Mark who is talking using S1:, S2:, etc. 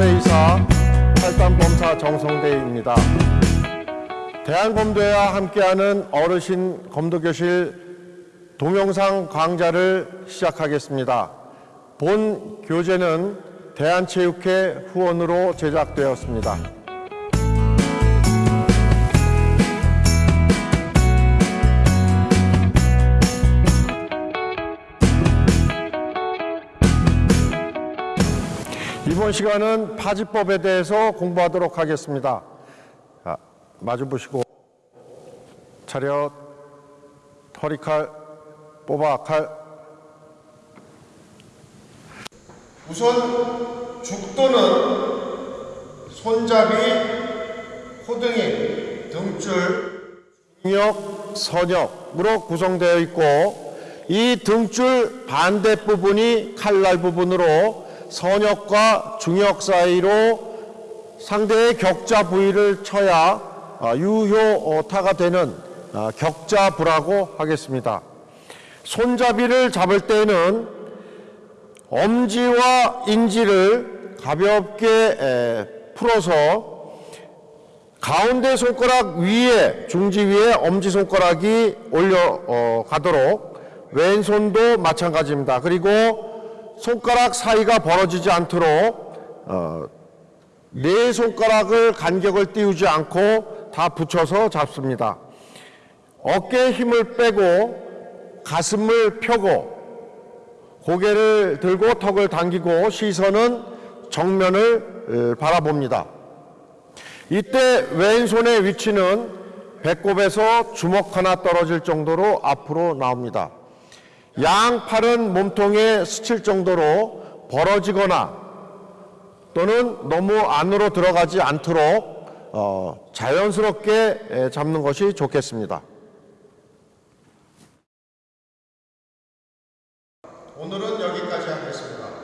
S1: 범죄의사 탈단범사 정성대입니다. 대한검도회와 함께하는 어르신 검도교실 동영상 강좌를 시작하겠습니다. 본 교재는 대한체육회 후원으로 제작되었습니다. 이번 시간은 파지법에 대해서 공부하도록 하겠습니다. 자, 마주 보시고 차렷, 허리칼, 뽑아 칼. 우선 죽도는 손잡이, 호등이, 등줄, 중역, 선역으로 구성되어 있고 이 등줄 반대 부분이 칼날 부분으로 선역과 중역 사이로 상대의 격자 부위를 쳐야 아, 유효타가 되는 아, 격자부라고 하겠습니다. 손잡이를 잡을 때는 엄지와 인지를 가볍게 에, 풀어서 가운데 손가락 위에 중지 위에 엄지 손가락이 올려 어, 가도록 왼손도 마찬가지입니다. 그리고 손가락 사이가 벌어지지 않도록 어, 네 손가락을 간격을 띄우지 않고 다 붙여서 잡습니다. 어깨에 힘을 빼고 가슴을 펴고 고개를 들고 턱을 당기고 시선은 정면을 어, 바라봅니다. 이때 왼손의 위치는 배꼽에서 주먹 하나 떨어질 정도로 앞으로 나옵니다. 양팔은 몸통에 스칠 정도로 벌어지거나 또는 너무 안으로 들어가지 않도록 어, 자연스럽게 잡는 것이 좋겠습니다. 오늘은 여기까지 하겠습니다.